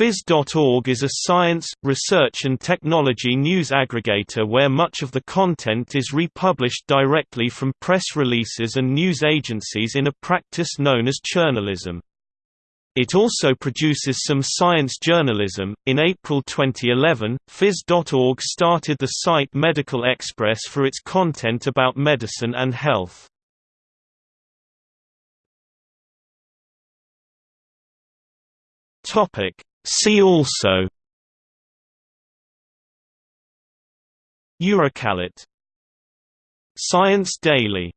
Phys.org is a science, research and technology news aggregator where much of the content is republished directly from press releases and news agencies in a practice known as churnalism. It also produces some science journalism. In April 2011, Phys.org started the site Medical Xpress for its content about medicine and health. Topic See also EurekAlert Science Daily